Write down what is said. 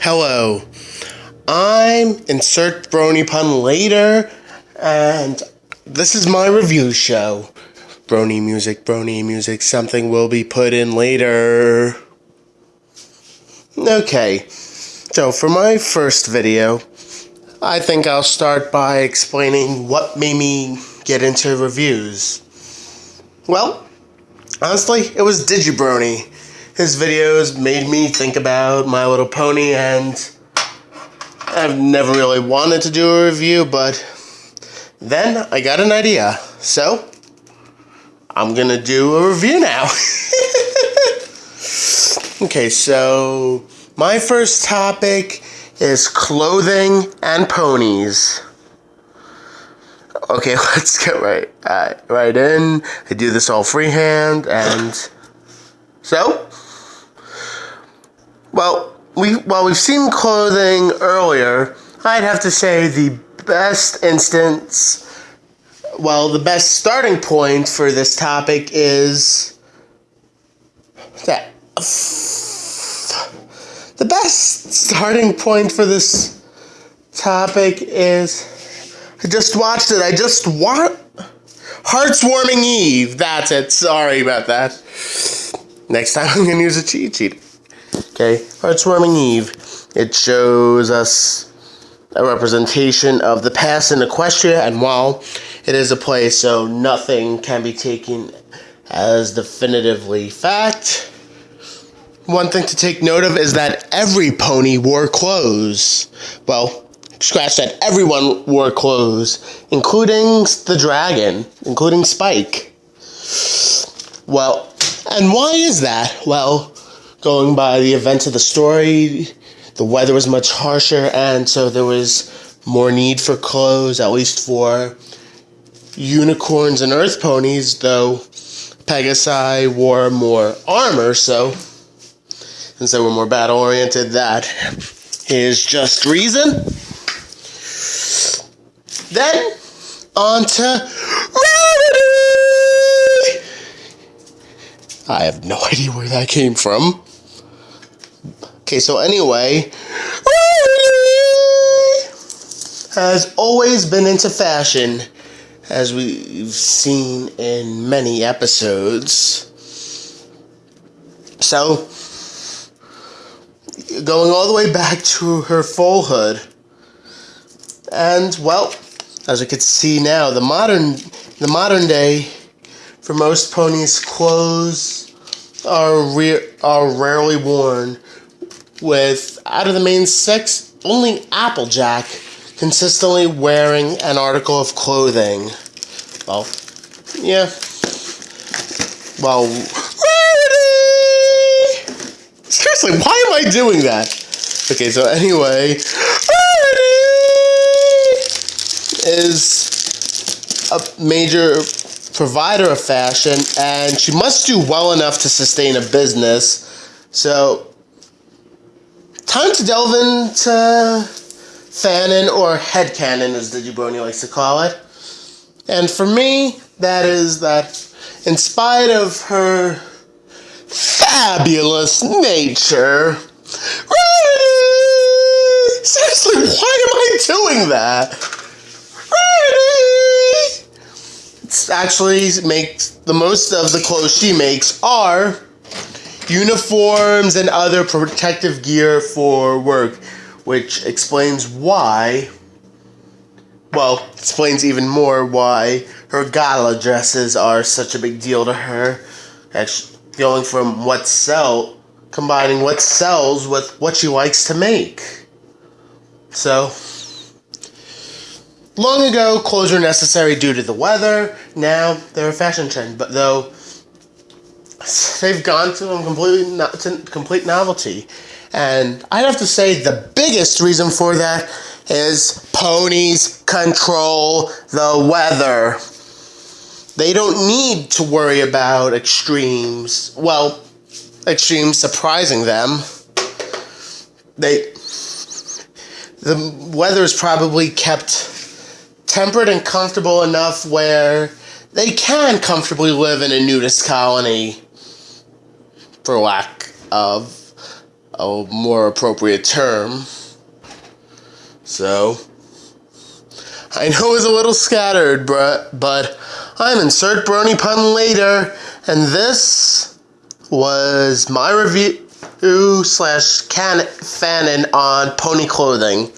Hello. I'm insert brony pun later, and this is my review show. Brony music, brony music, something will be put in later. Okay, so for my first video, I think I'll start by explaining what made me get into reviews. Well, honestly, it was Digibrony. His videos made me think about My Little Pony, and I've never really wanted to do a review, but then I got an idea. So, I'm gonna do a review now. okay, so my first topic is clothing and ponies. Okay, let's get right uh, right in. I do this all freehand, and so, well, we while we've seen clothing earlier, I'd have to say the best instance. Well, the best starting point for this topic is that the best starting point for this topic is I just watched it. I just want Hearth's Warming Eve. That's it. Sorry about that. Next time I'm gonna use a cheat sheet. Okay, Hearth's Warming Eve. It shows us a representation of the past in Equestria, and while it is a play, so nothing can be taken as definitively fact. One thing to take note of is that every pony wore clothes. Well, scratch that, everyone wore clothes, including the dragon, including Spike. Well, and why is that? Well, going by the events of the story, the weather was much harsher, and so there was more need for clothes, at least for unicorns and earth ponies, though Pegasi wore more armor, so since they were more battle oriented, that is just reason. Then, on to I have no idea where that came from. Okay, so anyway, has always been into fashion, as we've seen in many episodes. So, going all the way back to her foalhood. And well, as we can see now, the modern the modern day for most ponies clothes are re- are rarely worn with out of the main six only Applejack consistently wearing an article of clothing. Well, yeah. Well, Seriously, why am I doing that? Okay, so anyway, is a major provider of fashion, and she must do well enough to sustain a business. So, time to delve into fanon or headcanon, as Digibrony likes to call it. And for me, that is that in spite of her fabulous nature. Seriously, why am I doing that? It actually makes the most of the clothes she makes are uniforms and other protective gear for work, which explains why. Well, explains even more why her gala dresses are such a big deal to her. Actually, going from what sell, combining what sells with what she likes to make. So, long ago, clothes were necessary due to the weather. Now they're a fashion trend, but though they've gone to a completely no, to complete novelty. And I'd have to say the biggest reason for that is ponies control the weather. They don't need to worry about extremes. Well, extremes surprising them. They the weather is probably kept temperate and comfortable enough where they can comfortably live in a nudist colony for lack of a more appropriate term. So, I know it's a little scattered, but, but I'm insert brony pun later, and this was my review slash can fanon on pony clothing.